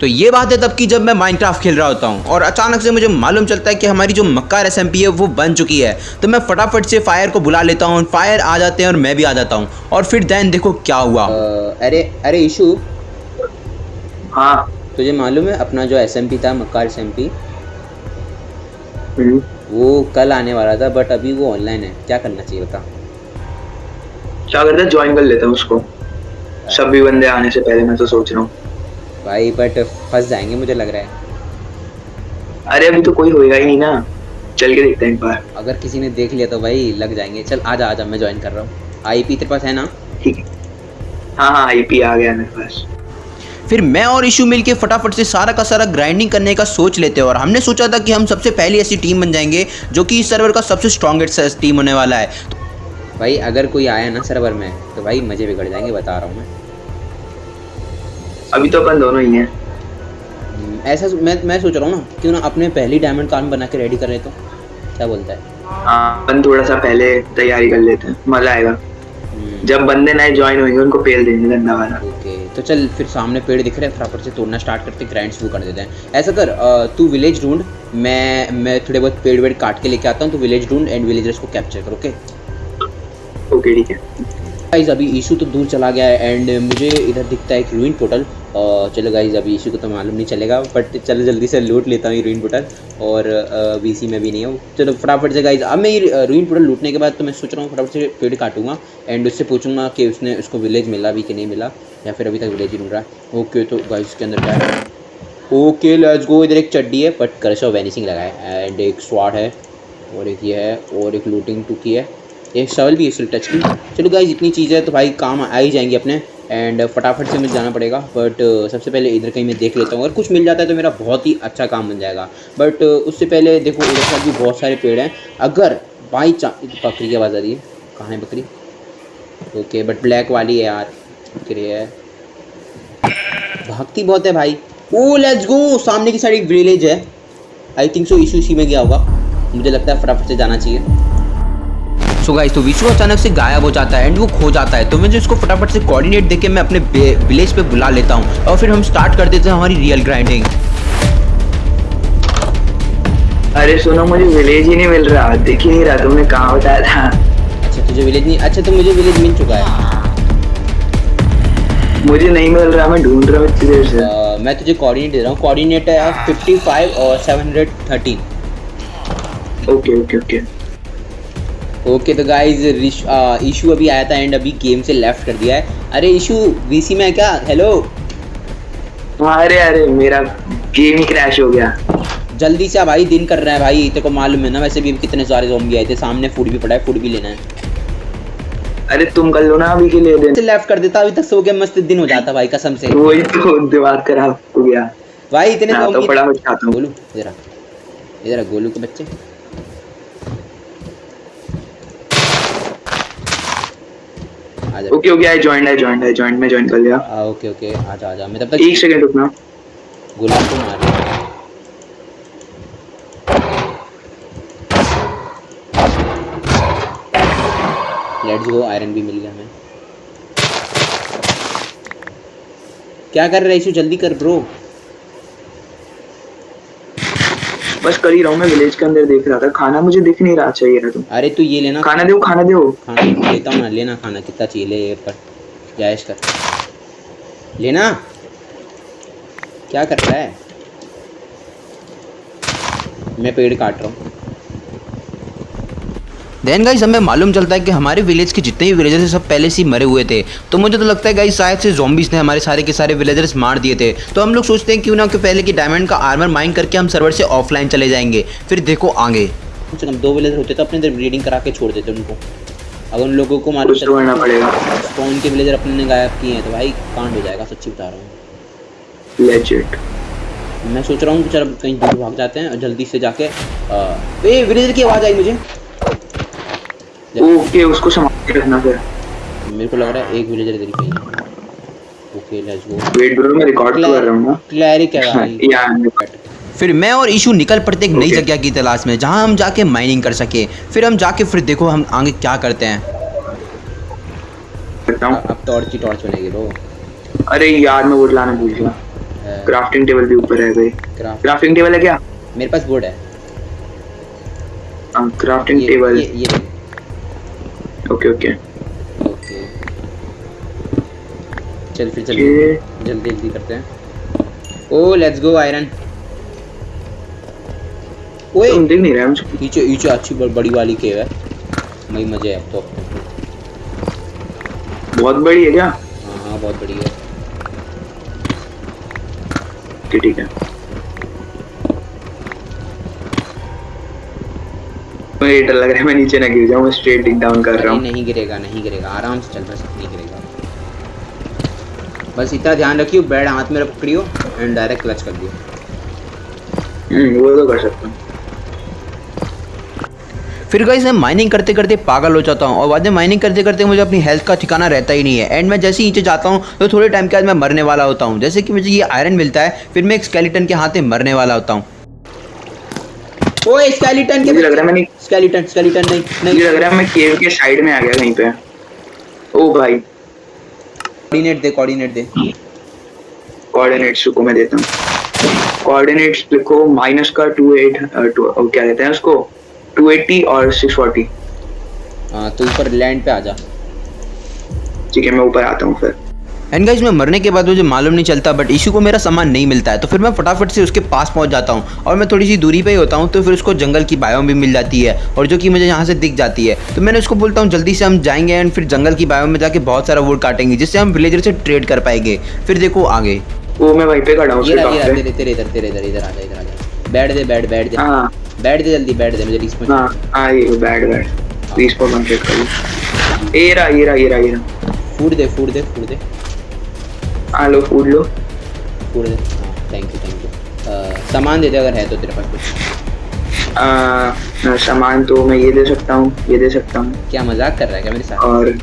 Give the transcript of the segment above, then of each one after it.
तो ये बात है तब की जब मैं माइनक्राफ्ट खेल रहा होता हूँ। और अचानक से मुझे मालूम चलता है कि हमारी जो मक्कार एस है वो बन चुकी है। तो मैं फटाफट से फायर को बुला लेता हूँ। फायर आ जाते हैं और मैं भी आ जाता हूँ। और फिर देन देखो क्या हुआ। अरे अरे इशू हाँ। तुझे मालूम है अपना जो एसएमपी था मक्कार एस हम्म, वो कल आने वाला था बट अभी वो ऑनलाइन है। क्या करना चाहिए बता। क्या करता है? ज्वाइन कर लेता हूँ उसको। सभी बंदे आने से पहले मैं तो सोच रहा हूँ। भाई बट फंस जाएँगे मुझे लग रहा है। अरे अभी तो कोई होएगा ही नहीं ना। चल के देखते हैं एक बार। अगर किसी ने देख लिया तो भाई लग जाएँगे। चल आजा आजा मैं ज्वाइन कर रहा हूँ। आई पी तेरे पास है ना? ठीक है। हाँ हाँ आईपी आ गया मेरे पास। फिर मैं और इशू मिलके फटाफट से सारा का सारा ग्राइंडिंग करने का सोच लेते हैं। और हमने सोचा था कि हम सबसे पहली ऐसी टीम बन जाएँगे जो कि इस सर्वर का सबसे स्ट्रॉन्गेस्ट टीम होने वाला है। भाई अगर कोई आया ना सर्वर में तो भाई मज़े बिगड़ जाएँगे बता रहा हूँ मैं। अभी तो अपन दोनों ही हैं। हम्म, ऐसा मैं मैं सोच रहा हूँ ना क्यों ना अपने पहली डायमंड कार्ड बना के रेडी कर रहे तो क्या बोलता है? हाँ अपन थोड़ा सा पहले तैयारी कर लेते हैं मज़ा आएगा। हम्म, जब बंदे नए ज्वाइन होंगे उनको पेल देंगे गंदा वाला। ओके तो चल फिर सामने पेड़ दिख रहे हैं फटाफट से तोड़ना स्टार्ट करते ग्राइंड शुरू कर देते हैं। ऐसा कर तू विलेज ढूंढ मैं मैं थोड़े बहुत पेड़ वेड़ काट के लेके आता हूँ तू विलेज ढूंढ एंड विलेजर्स को कैप्चर कर ओके? ओके ठीक है। गाइज़ अभी इशू तो दूर चला गया है एंड मुझे इधर दिखता है एक रूइन पोर्टल चलो गाइज़ अभी इशू को तो मालूम नहीं चलेगा बट चलो जल्दी से लूट लेता हूँ रूइन पोर्टल और वीसी में भी नहीं हूँ। चलो फटाफट से गाइज़ अब मैं ये रूइन पोर्टल लूटने के बाद तो मैं सोच रहा हूँ फटाफट से पेड़ काटूँगा एंड उससे पूछूँगा कि उसने, उसको विलेज मिला भी कि नहीं मिला, या फिर अभी तक विलेज ही ढूंढ रहा है। ओके तो गाइज़ के अंदर क्या ओके लेट्स गो इधर एक चड्डी है बट करश और वैनिसिंग लगा है। एंड एक स्वाड है, और एक ये है, और एक लूटिंग टुकी है। एक शवल भी है टच की। चलो गाइज़ इतनी चीज़ें तो भाई काम आ ही जाएँगी अपने। एंड फटाफट से मुझे जाना पड़ेगा। बट सबसे पहले इधर कहीं मैं देख लेता हूँ। अगर कुछ मिल जाता है तो मेरा बहुत ही अच्छा काम बन जाएगा। बट उससे पहले देखो, इधर साइड भी बहुत सारे पेड़ हैं। अगर बाई चांस बकरी की आवाज़ आ रही है। कहाँ है बकरी? ओके बट ब्लैक वाली है यार। बकरी है। भागती बहुत है भाई। ओ लेट्स गो सामने की साइड एक विलेज है। आई थिंक सो इशू इसी में गया होगा। मुझे लगता है फटाफट से जाना चाहिए। सो गाइस तो विशु अचानक से गायब हो जाता है एंड वो खो जाता है। तो मुझे उसको फटाफट से कोऑर्डिनेट देके मैं अपने विलेज पे बुला लेता हूँ। और फिर हम स्टार्ट कर देते हैं हमारी रियल ग्राइंडिंग अरे सुनो मुझे विलेज ही नहीं मिल रहा। दिख ही नहीं रहा तुमने कहाँ बताया था? अच्छा तुझे विलेज नहीं अच्छा तो मुझे विलेज मिल चुका है। मुझे नहीं मिल रहा मैं ढूंढ रहा हूँ इतनी देर से। अ, मैं तुझे कोऑर्डिनेट दे रहा हूँ। कोऑर्डिनेट है फिफ्टी फाइव और seven hundred thirteen okay okay okay okay तो गाइज़ इशू अभी आया था एंड अभी गेम से लेफ़्ट कर दिया है। अरे इशू वीसी में है क्या? हेलो अरे अरे मेरा गेम ही क्रैश हो गया। जल्दी से भाई दिन कर रहा है भाई तेरे को मालूम है ना वैसे भी कितने सारे जोम्बी आए थे सामने फ़ूड भी पड़ा है फ़ूड भी लेना है। अरे तुम कर लो ना अभी के लिए दिन लेफ़्ट कर देता अभी तक सो के मस्त दिन हो जाता भाई कसम से। वही तो दिमाग खराब हो गया। भाई इतने हाँ, तो बड़ा मैं खाता हूँ। गोलू इधर इधर गोलू के बच्चे आ जा okay okay I joined I joined I joined मैं जॉइन कर लिया। हाँ ओके ओके आजा आजा मैं तब तक एक सेकंड रुकना। गुलाब को मार दे लेट्स गो आयरन भी मिल गया हमें। क्या कर रहे है इशू? जल्दी कर ब्रो बस कर ही रहा हूँ मैं विलेज के अंदर देख रहा था। खाना मुझे दिख नहीं रहा चाहिए ना तुम अरे तू ये लेना। खाना दो खाना दो खाना लेता हूँ ना लेना खाना कितना चाहिए ले पर जायश कर। लेना। क्या कर रहा है? मैं पेड़ काट रहा हूँ। देन गाइस हमें मालूम चलता है कि हमारे विलेज के जितने भी विलेजर्स हैं सब पहले से ही मरे हुए थे। तो मुझे तो लगता है गाइस शायद से zombies ने हमारे सारे के सारे विलेजर्स मार दिए थे। तो हम लोग सोचते हैं क्यों ना कि पहले की डायमंड का आर्मर माइन करके हम सर्वर से ऑफलाइन चले जाएँगे। फिर देखो आगे। कम से कम दो विलेजर होते तो अपने इधर ब्रीडिंग करा के छोड़ देते उनको। अगर उन लोगों को मालूम कुछ तो करना पड़ेगा। स्पॉन के विलेजर अपने ने गायब किए हैं। तो भाई कांड हो जाएगा सच्ची बता रहा हूँ। लेजिट मैं सोच रहा हूँ कि चल कहीं दूर भाग जाते हैं जल्दी से जाके आ, ए विलेजर की आवाज़ आई मुझे। ओके उसको संभाल के रखना फिर। मेरे को लग रहा है एक विलेजर इधर ही है। Okay let's go wait bro मैं रिकॉर्ड कर रहा हूँ ना। क्लैरिक है भाई? या फिर मैं और इशू निकल पड़ते एक नई जगह की तलाश में जहाँ हम जाके माइनिंग कर सके। फिर हम जाके फिर देखो हम आगे क्या करते हैं। अब टॉर्च ही टॉर्च बनेगी ब्रो अरे यार मैं वो लाना भूल गया। क्राफ्टिंग टेबल भी ऊपर है भाई। क्राफ्टिंग टेबल है क्या? मेरे पास बोर्ड है। हाँ क्राफ्टिंग ये टेबल ये ये ओके ओके। ओके चल फिर। जल्दी जल्दी जल्दी करते हैं। ओ लेट्स गो आयरन ओए! तुम दिख नहीं रहा मुझे नीचे नीचे अच्छी बड़ी वाली केव है। वही मज़े है तो। बहुत बड़ी है क्या? हाँ हाँ बहुत बड़ी है। ठीक है। मुझे डर लग रहा है मैं नीचे ना गिर जाऊँ मैं स्ट्रेट डिग डाउन कर रहा हूँ। नहीं गिरेगा नहीं गिरेगा आराम से चल बस नहीं गिरेगा। बस इतना ध्यान रखियो बैड हाथ में पकड़ियो एंड डायरेक्ट क्लच कर दियो। हम्म, वो तो कर सकता हूँ। फिर गाइस मैं माइनिंग करते करते पागल हो जाता हूँ और बाद में माइनिंग करते करते मुझे अपनी हेल्थ का ठिकाना रहता ही नहीं है। एंड मैं जैसे ही नीचे जाता हूँ तो थोड़े टाइम के बाद मैं मरने वाला होता हूँ। जैसे कि मुझे ये आयरन मिलता है फिर मैं एक स्केलेटन के हाथ में मरने वाला होता हूँ। ओए स्केलेटन के लग रहा है मैंने स्केलेटन स्केलेटन नहीं नहीं। लग रहा है मैं केव के साइड में आ गया कहीं पे। ओ भाई। कोऑर्डिनेट दे कोऑर्डिनेट दे। कोऑर्डिनेट्स को मैं देता हूँ। कोऑर्डिनेट्स लिखो माइनस का टू एट टू क्या कहते हैं उसको? टू एट्टी और सिक्स फोर्टी हाँ तो ऊपर लैंड पे आ जा। ठीक है मैं ऊपर आता हूँ फिर। एंड गाइस मैं मरने के बाद मुझे मालूम नहीं चलता बट इशू को मेरा सामान नहीं मिलता है। तो फिर मैं फटाफट से उसके पास पहुँच जाता हूँ और मैं थोड़ी सी दूरी पे ही होता हूँ तो फिर उसको जंगल की बायोम भी मिल जाती है और जो कि मुझे यहाँ से दिख जाती है। तो मैंने उसको बोलता हूँ जल्दी से हम जाएँगे एंड फिर जंगल की बायोम में जाके बहुत सारा वोट काटेंगे जिससे हम विलेजर से ट्रेड कर पाएँगे। फिर देखो आगे। वो मैं वहीं पे खड़ा हूँ ये उसके रहा ये टॉप रहा पे तेरे तेरे इधर तेरे इधर इधर आ जा इधर आ जा। बैठ दे बैठ बैठ दे। हाँ। बैठ दे जल्दी बैठ दे मुझे रिस्पॉन्स हाँ हाँ ये बैड बैड रिस्पॉन कंप्लीट कर ये रहा ये रहा ये रहा ये रहा। फ़ूड दे फ़ूड दे फ़ूड दे। हाँ लो food low. Food thank you thank you सामान दे दे अगर है तो तेरे पास कुछ। सामान तो मैं ये दे सकता हूँ ये दे सकता हूँ। क्या मज़ाक कर रहा है क्या मेरे साथ? और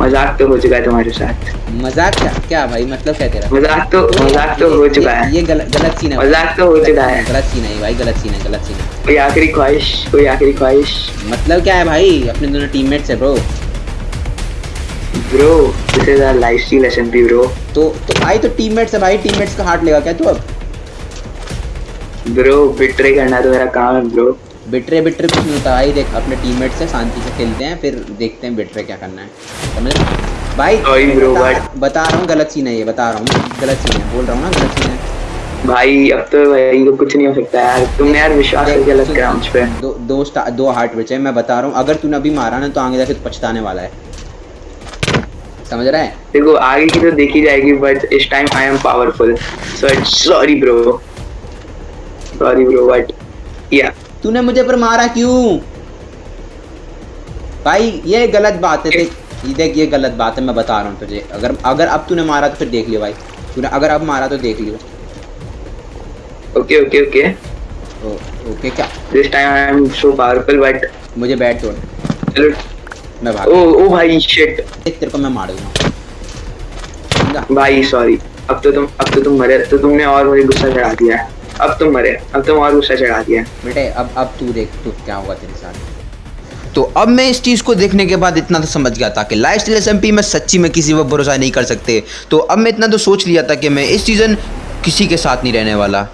मज़ाक तो हो चुका है तुम्हारे साथ। मज़ाक क्या? क्या भाई मतलब क्या तेरा? मज़ाक तो मज़ाक तो हो चुका है। ये गलत गलत सीन है मज़ाक तो हो चुका है। गलत सीन है भाई गलत सीन है गलत सीन है। कोई आखिरी ख्वाहिश कोई आखिरी ख्वाहिश? मतलब क्या है भाई अपने दोनों टीममेट्स है bro bro this is our lifestyle SMP bro तो तो भाई तो टीममेट्स है भाई टीममेट्स का हार्ट लेगा क्या तू अब? ब्रो बिट्रे करना तो मेरा काम है ब्रो बिटरे बिटरे कुछ नहीं होता। भाई देख अपने टीममेट से शांति से खेलते हैं फिर देखते हैं बिटरे क्या करना है। समझ? भाई bro, बता, but- बता रहा हूँ गलत सीन है ये बता रहा हूँ। गलत सीन है बोल रहा हूँ ना गलत सीन है। भाई अब तो भाई तो कुछ नहीं हो सकता यार। तुमने यार विश्वास करके सुन, करा मुझ पे। दो दो दो हार्ट बचे हैं मैं बता रहा हूँ। अगर तूने अभी मारा ना तो आगे जाके पछताने वाला है। समझ रहा है? देखो आगे की तो देखी जाएगी बट इस time I am powerful so it's sorry bro sorry bro but या तूने मुझे पर मारा क्यों? भाई ये गलत बात है देख ये देख ये गलत बात है मैं बता रहा हूँ तुझे। अगर अगर अब तूने मारा तो फिर देख लियो भाई। तूने अगर अब मारा तो देख लियो। ओके ओके ओके ओके क्या? This time I am so powerful but मुझे बैट तोड़ चलो मैं भाग ओ ओ भाई शिट तेरे को मैं मार दूँगा भाई सॉरी अब तो तुम अब तो तुम मरे तो तुमने और मुझे गुस्सा चढ़ा दिया अब तुम मरे अब तुम और गुस्सा चढ़ा दिया बेटे अब अब तू देख तू क्या होगा तेरे साथ। तो अब मैं इस चीज़ को देखने के बाद इतना तो समझ गया था कि लाइफ स्टाइल एस में सच्ची में किसी पर भरोसा नहीं कर सकते। तो अब मैं इतना तो सोच लिया था कि मैं इस सीज़न किसी के साथ नहीं रहने वाला।